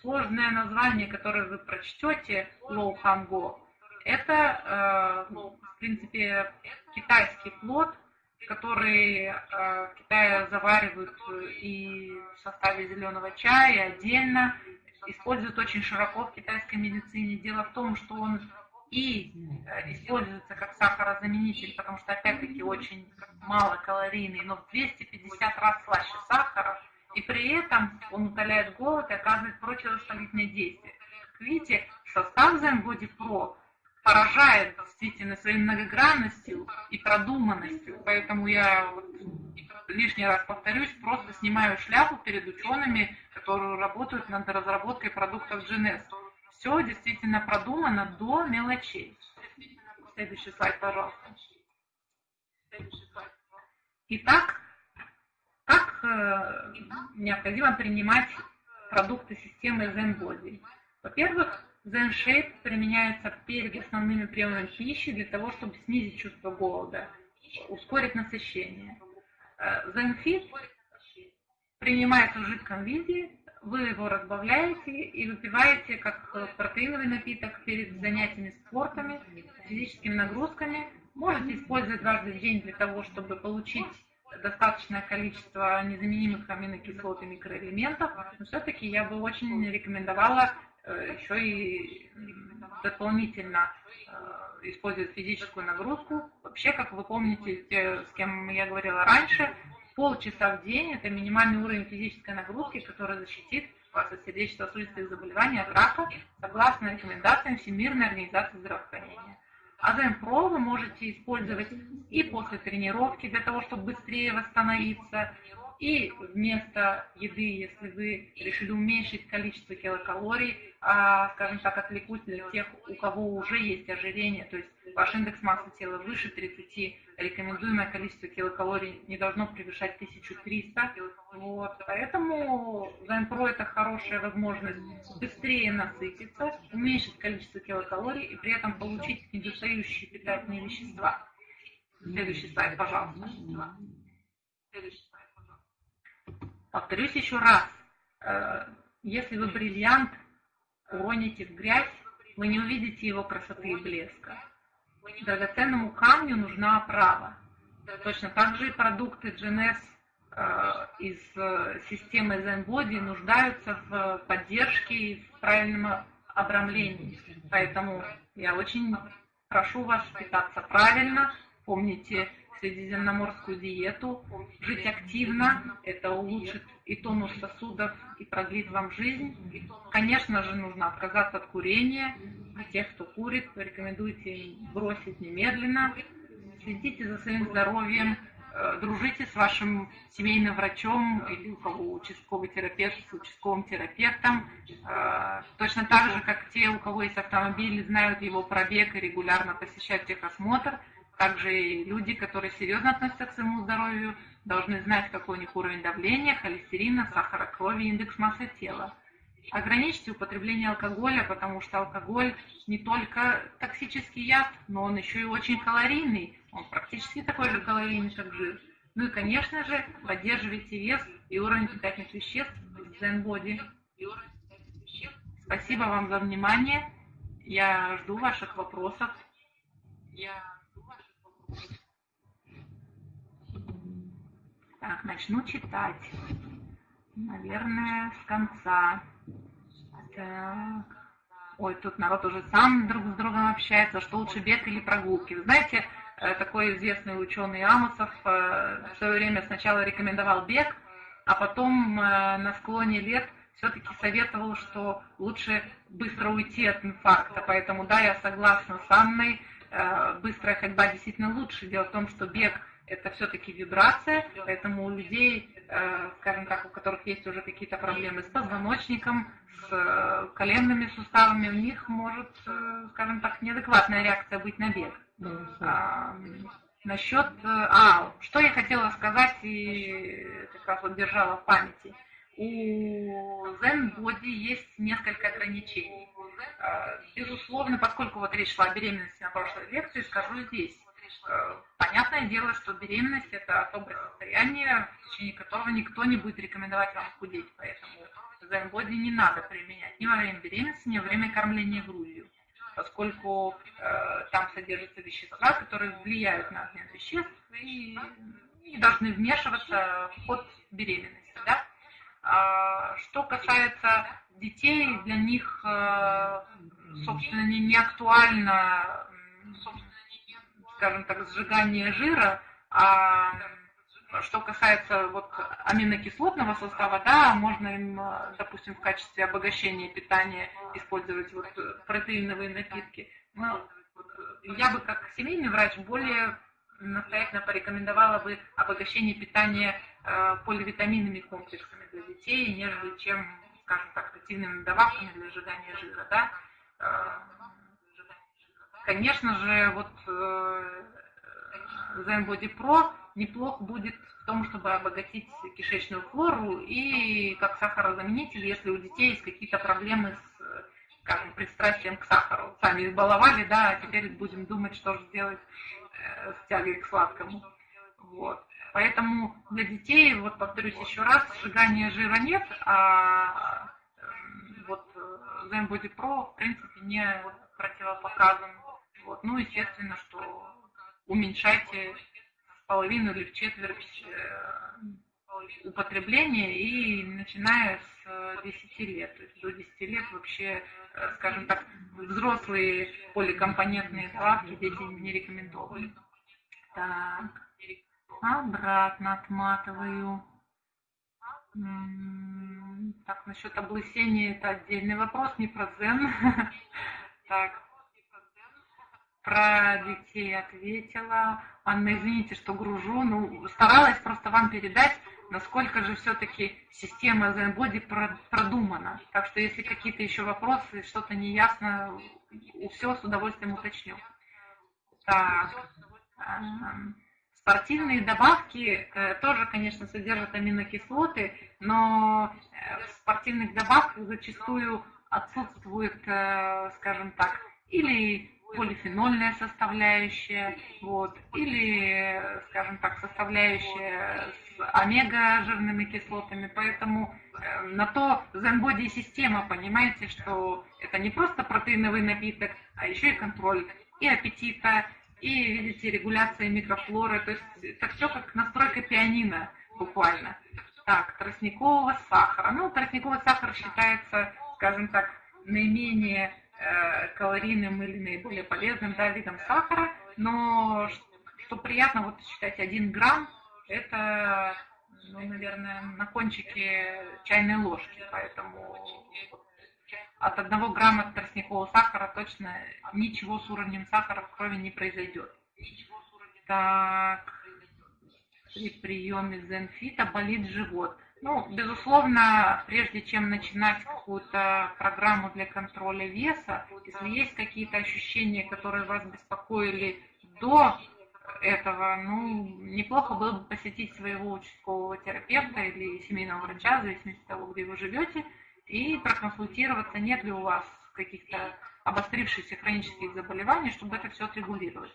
Сложное название, которое вы прочтете, Лоу Ханго, это, э, в принципе, китайский плод, который э, в Китае заваривают и в составе зеленого чая отдельно, используют очень широко в китайской медицине. Дело в том, что он и э, используется как сахарозаменитель, потому что, опять-таки, очень малокалорийный, но в 250 раз слаще сахара, и при этом он утоляет голод и оказывает противовоспалительное действие. Как видите, состав Zen Pro поражает действительно своей многогранностью и продуманностью, поэтому я вот лишний раз повторюсь, просто снимаю шляпу перед учеными, которые работают над разработкой продуктов GNS. Все действительно продумано до мелочей. Следующий слайд, пожалуйста. Итак, необходимо принимать продукты системы ZenBody? Во-первых, ZenShape применяется перед основными приемами пищи для того, чтобы снизить чувство голода, ускорить насыщение. Zenfit принимается в жидком виде, вы его разбавляете и выпиваете как протеиновый напиток перед занятиями спортами, физическими нагрузками. Можете использовать дважды в день для того, чтобы получить достаточное количество незаменимых аминокислот и микроэлементов, но все-таки я бы очень рекомендовала э, еще и дополнительно э, использовать физическую нагрузку. Вообще, как вы помните, те, с кем я говорила раньше, полчаса в день – это минимальный уровень физической нагрузки, который защитит вас от сердечно-сосудистых заболеваний, от рака, согласно рекомендациям Всемирной организации здравоохранения. Азем Про вы можете использовать и после тренировки для того, чтобы быстрее восстановиться, и вместо еды, если вы решили уменьшить количество килокалорий, а, скажем так, отвлекусь для тех, у кого уже есть ожирение, то есть ваш индекс массы тела выше 30, рекомендуемое количество килокалорий не должно превышать 1300. Вот. Поэтому Zen это хорошая возможность быстрее насытиться, уменьшить количество килокалорий и при этом получить недостающие питательные вещества. Следующий слайд, пожалуйста. Следующий Повторюсь еще раз, э, если вы бриллиант уроните в грязь, вы не увидите его красоты и блеска. Драгоценному камню нужна оправа. Точно так же и продукты GNS э, из э, системы ZenBody нуждаются в поддержке и в правильном обрамлении. Поэтому я очень прошу вас питаться правильно. Помните средиземноморскую диету, жить активно, это улучшит и тонус сосудов, и продлит вам жизнь. Конечно же, нужно отказаться от курения, А тех, кто курит, рекомендуйте бросить немедленно. Следите за своим здоровьем, Э, дружите с вашим семейным врачом или у кого участковый терапевт с участковым терапевтом. Э, точно так же, как те, у кого есть автомобиль, знают его пробег и регулярно посещают техосмотр. Также и люди, которые серьезно относятся к своему здоровью, должны знать, какой у них уровень давления, холестерина, сахара крови, индекс массы тела. Ограничьте употребление алкоголя, потому что алкоголь не только токсический яд, но он еще и очень калорийный он практически такой же калорийный, как жир. Ну и, конечно же, поддерживайте вес и уровень питательных веществ в Zen Body. Спасибо вам за внимание. Я жду ваших вопросов. Я жду ваших вопросов. Так, начну читать. Наверное, с конца. Так. Ой, тут народ уже сам друг с другом общается, что лучше бег или прогулки. Вы знаете, Э, такой известный ученый Амосов э, в свое время сначала рекомендовал бег, а потом э, на склоне лет все-таки советовал, что лучше быстро уйти от инфаркта. Поэтому да, я согласна с Анной, быстрая ходьба действительно лучше. Дело в том, что бег это все-таки вибрация, поэтому у людей, скажем так, у которых есть уже какие-то проблемы с позвоночником, с коленными суставами, у них может, скажем так, неадекватная реакция быть на бег. А, насчет... Э, а, что я хотела сказать и как раз вот держала в памяти. У Zen Body есть несколько ограничений. Безусловно, поскольку вот речь шла о беременности на прошлой лекции, скажу здесь. Э, понятное дело, что беременность это особое состояние, в течение которого никто не будет рекомендовать вам худеть, поэтому Body не надо применять ни во время беременности, ни во время кормления грудью поскольку э, там содержатся вещества, которые влияют на обмен веществ и не должны вмешиваться в ход беременности. Да? А, что касается детей, для них, э, собственно, не, не актуально, скажем так, сжигание жира, а что касается вот аминокислотного состава, да, можно им, допустим, в качестве обогащения питания использовать вот протеиновые напитки. Но я бы как семейный врач более настоятельно порекомендовала бы обогащение питания э, поливитаминными комплексами для детей, нежели чем, скажем так, активными добавками для сжигания жира, да. Э, конечно же, вот э, Zen Body Pro неплохо будет в том, чтобы обогатить кишечную флору и как сахарозаменитель, если у детей есть какие-то проблемы с, скажем, пристрастием к сахару. Сами избаловали, да, а теперь будем думать, что же сделать э, с тягой к сладкому. Вот. Поэтому для детей, вот повторюсь еще раз, сжигания жира нет, а вот Zen Body Pro, в принципе, не противопоказан. Вот. Ну, естественно, что уменьшайте половину или в четверть э, употребления и начиная с 10 лет. То есть до 10 лет вообще, э, скажем так, взрослые поликомпонентные добавки дети не рекомендовали. Так, обратно отматываю. Так, насчет облысения это отдельный вопрос, не про дзен. Так, про детей ответила. Анна, извините, что гружу. Ну, старалась просто вам передать, насколько же все-таки система Zen продумана. Так что если какие-то еще вопросы, что-то неясно, все с удовольствием уточню. Так. Спортивные добавки э, тоже, конечно, содержат аминокислоты, но э, в спортивных добавках зачастую отсутствует, э, скажем так, или полифенольная составляющая, вот, или, скажем так, составляющая с омега-жирными кислотами, поэтому э, на то Zenbody система, понимаете, что это не просто протеиновый напиток, а еще и контроль и аппетита, и, видите, регуляция микрофлоры, то есть это все как настройка пианино буквально. Так, тростникового сахара. Ну, тростниковый сахар считается, скажем так, наименее калорийным или наиболее полезным да, видом сахара, но что приятно, вот считать, один грамм, это, ну, наверное, на кончике чайной ложки, поэтому от одного грамма тростникового сахара точно ничего с уровнем сахара в крови не произойдет. Так, при приеме зенфита болит живот. Ну, безусловно, прежде чем начинать какую-то программу для контроля веса, если есть какие-то ощущения, которые вас беспокоили до этого, ну, неплохо было бы посетить своего участкового терапевта или семейного врача, в зависимости от того, где вы живете, и проконсультироваться, нет ли у вас каких-то обострившихся хронических заболеваний, чтобы это все отрегулировать.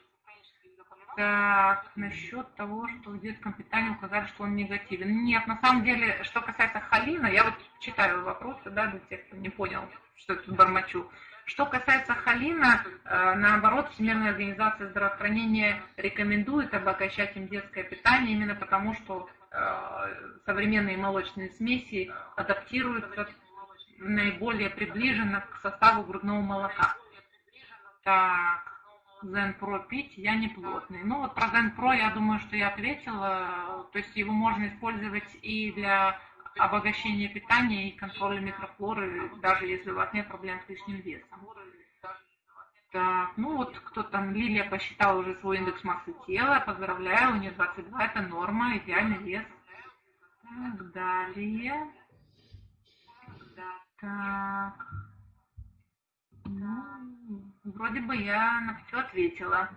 Так, насчет того, что в детском питании указали, что он негативен. Нет, на самом деле, что касается холина, я вот читаю вопросы, да, для тех, кто не понял, что я тут бормочу. Что касается холина, э, наоборот, Всемирная организация здравоохранения рекомендует обогащать им детское питание именно потому, что э, современные молочные смеси адаптируются наиболее приближенно к составу грудного молока. Так, Zen Pro пить я не плотный. Ну вот про Zen Pro я думаю, что я ответила. То есть его можно использовать и для обогащения питания и контроля микрофлоры, даже если у вас нет проблем с лишним весом. Так, ну вот кто там, Лилия посчитала уже свой индекс массы тела, поздравляю, у нее 22, это норма, идеальный вес. Так, далее. Так. Ну, вроде бы я на все ответила.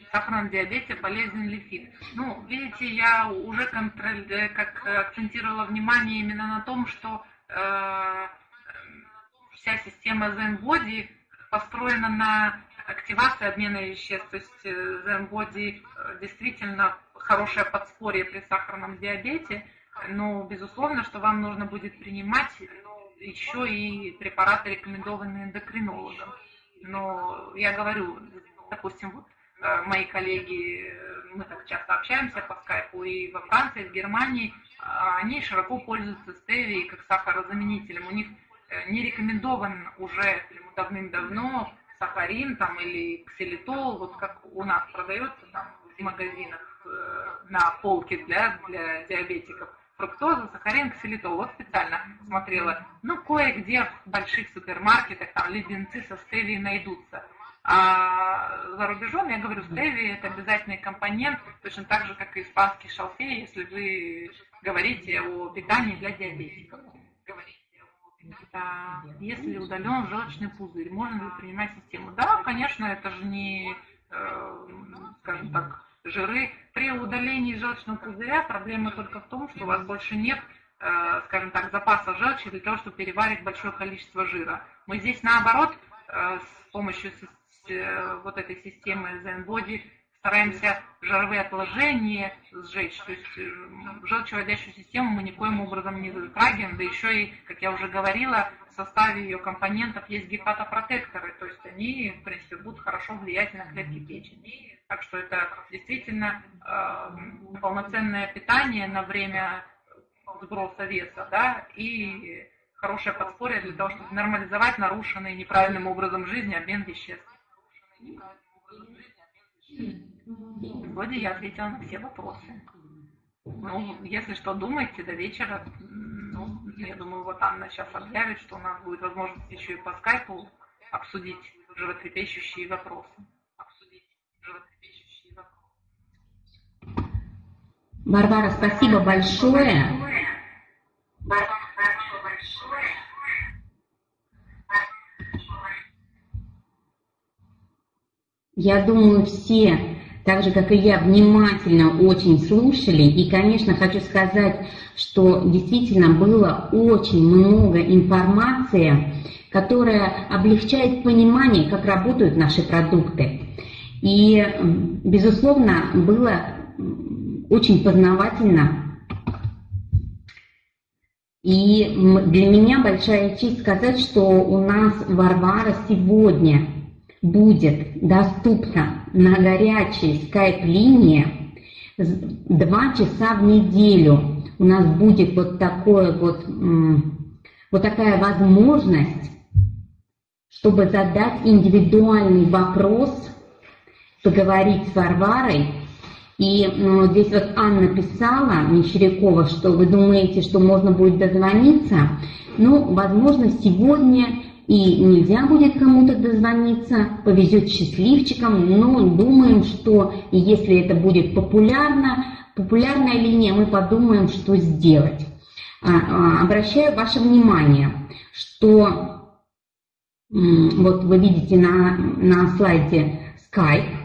В сахарном диабете болезнь лифит. Ну, видите, я уже контроль, э, как акцентировала внимание именно на том, что э, вся система Zen Body построена на активации обмена веществ. То есть э, Zen Body э, действительно хорошее подспорье при сахарном диабете, но безусловно, что вам нужно будет принимать еще и препараты, рекомендованные эндокринологом. Но я говорю, допустим, вот э, мои коллеги, э, мы так часто общаемся по скайпу, и во Франции, и в Германии, а, они широко пользуются стевией как сахарозаменителем. У них э, не рекомендован уже давным-давно сахарин там, или ксилитол, вот как у нас продается там, в магазинах на полке для, для диабетиков фруктоза, сахарин, ксилитол. Вот специально смотрела. Ну, кое-где в больших супермаркетах там леденцы со стевией найдутся. А за рубежом, я говорю, стевия это обязательный компонент, точно так же, как и испанский шалфей, если вы говорите о питании для диабетиков. Да. Если удален желчный пузырь, можно ли принимать систему? Да, конечно, это же не, э, скажем так, жиры. При удалении желчного пузыря проблема только в том, что у вас больше нет, э, скажем так, запаса желчи для того, чтобы переварить большое количество жира. Мы здесь наоборот э, с помощью э, вот этой системы ZenBody стараемся жировые отложения сжечь, то есть желчевыводящую систему мы никоим образом не затрагиваем, да еще и, как я уже говорила, в составе ее компонентов есть гепатопротекторы, то есть они, в принципе, будут хорошо влиять на клетки печени. Так что это действительно э, полноценное питание на время сброса веса, да, и хорошее подспорье для того, чтобы нормализовать нарушенный неправильным образом жизни обмен веществ. Вроде я ответила на все вопросы. Ну, если что, думайте до вечера. Ну, я думаю, вот Анна сейчас объявит, что у нас будет возможность еще и по скайпу обсудить животрепещущие вопросы. Варвара, спасибо большое. Я думаю, все, так же как и я, внимательно очень слушали. И, конечно, хочу сказать, что действительно было очень много информации, которая облегчает понимание, как работают наши продукты. И, безусловно, было очень познавательно. И для меня большая честь сказать, что у нас Варвара сегодня будет доступна на горячей скайп-линии два часа в неделю. У нас будет вот такое вот, вот такая возможность, чтобы задать индивидуальный вопрос, поговорить с Варварой И ну, здесь вот Анна писала, Мещерякова, что вы думаете, что можно будет дозвониться. Ну, возможно, сегодня и нельзя будет кому-то дозвониться, повезет счастливчикам, но думаем, что если это будет популярно, популярная линия, мы подумаем, что сделать. А, а, обращаю ваше внимание, что вот вы видите на, на слайде Skype,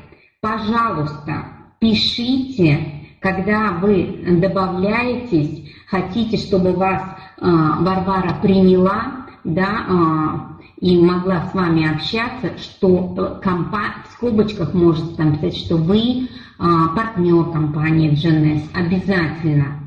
пожалуйста, пишите, когда вы добавляетесь, хотите, чтобы вас а, Варвара приняла, да, и могла с вами общаться, что компа в скобочках можете там писать, что вы партнер компании GNS, обязательно